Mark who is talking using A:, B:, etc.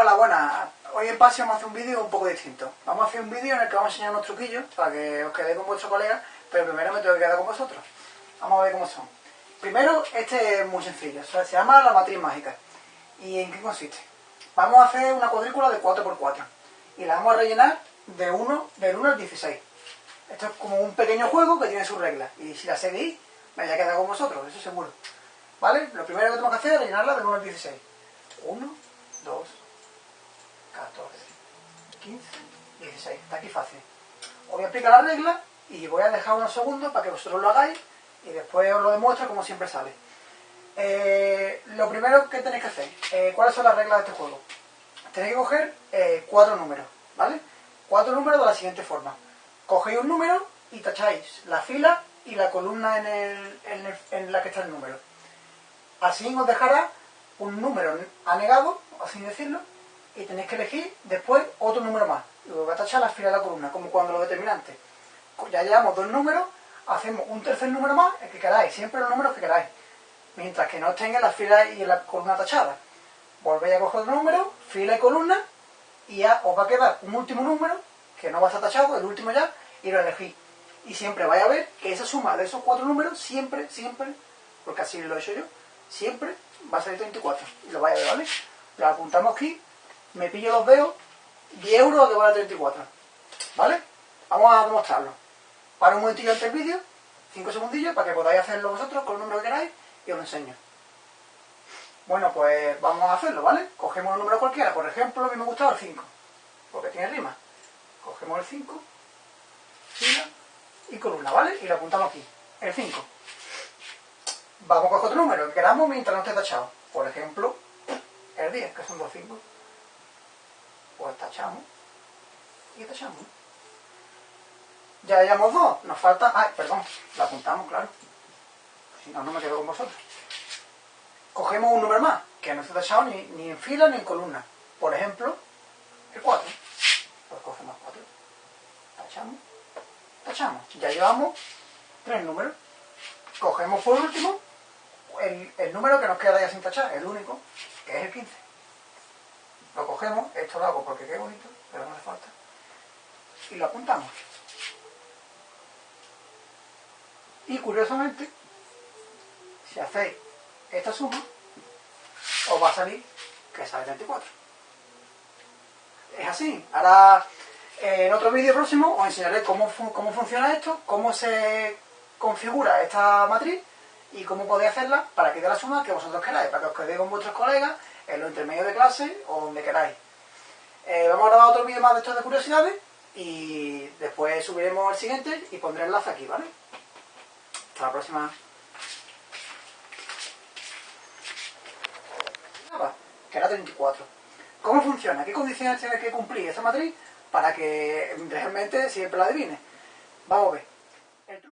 A: Hola, buenas. Hoy en Pase vamos a hacer un vídeo un poco distinto. Vamos a hacer un vídeo en el que vamos a enseñar unos truquillos para que os quedéis con vuestro colega, pero primero me tengo que quedar con vosotros. Vamos a ver cómo son. Primero, este es muy sencillo, se llama la matriz mágica. ¿Y en qué consiste? Vamos a hacer una cuadrícula de 4x4 y la vamos a rellenar de 1, del 1 al 16. Esto es como un pequeño juego que tiene sus reglas y si la seguís, me voy a quedar con vosotros, eso seguro. ¿Vale? Lo primero que tenemos que hacer es rellenarla del 1 al 16. 1, 2, 14, 15, 16. Está aquí fácil. Os voy a explicar la regla y voy a dejar unos segundos para que vosotros lo hagáis y después os lo demuestro como siempre sale. Eh, lo primero que tenéis que hacer, eh, ¿cuáles son las reglas de este juego? Tenéis que coger eh, cuatro números, ¿vale? Cuatro números de la siguiente forma. Cogéis un número y tacháis la fila y la columna en, en la que está el número. Así os dejará un número anegado, así decirlo, y tenéis que elegir después otro número más. Y os va a tachar la fila de la columna, como cuando lo determinante. Ya llevamos dos números, hacemos un tercer número más, el que queráis, siempre los números que queráis. Mientras que no tenga la fila y la columna tachada. Volvéis a coger otro número, fila y columna, y ya os va a quedar un último número, que no va a estar tachado, el último ya, y lo elegís. Y siempre vais a ver que esa suma de esos cuatro números, siempre, siempre, porque así lo he hecho yo, siempre va a salir 34. Y lo vais a ver, ¿vale? Lo apuntamos aquí me pillo los dedos, 10 euros de vale 34. ¿Vale? Vamos a demostrarlo. Para un momentillo antes del vídeo, 5 segundillos, para que podáis hacerlo vosotros con el número que queráis y os lo enseño. Bueno, pues vamos a hacerlo, ¿vale? Cogemos un número cualquiera, por ejemplo, a mí me gusta el 5, porque tiene rima. Cogemos el 5, fila y columna, ¿vale? Y lo apuntamos aquí, el 5. Vamos a coger otro número que queramos mientras no esté tachado. Por ejemplo, el 10, que son dos 5 pues tachamos y tachamos. Ya hayamos dos, nos falta... Ay, perdón, la apuntamos, claro. Si no, no me quedo con vosotros. Cogemos un número más, que no está tachado ni, ni en fila ni en columna. Por ejemplo, el 4. Pues cogemos 4. Tachamos, tachamos. Ya llevamos tres números. Cogemos por último el, el número que nos queda ya sin tachar, el único, que es el 15 lo cogemos, esto lo hago porque qué bonito, pero no hace falta, y lo apuntamos. Y curiosamente, si hacéis esta suma, os va a salir que sale 24. Es así. Ahora, en otro vídeo próximo, os enseñaré cómo, cómo funciona esto, cómo se configura esta matriz y cómo podéis hacerla para que dé la suma que vosotros queráis, para que os quedéis con vuestros colegas en los intermedios de clase o donde queráis. Eh, vamos a grabar otro vídeo más de estos de curiosidades y después subiremos el siguiente y pondré el enlace aquí, ¿vale? Hasta la próxima. que era 34. ¿Cómo funciona? ¿Qué condiciones tiene que cumplir esa matriz para que realmente siempre la adivine? Vamos a ver.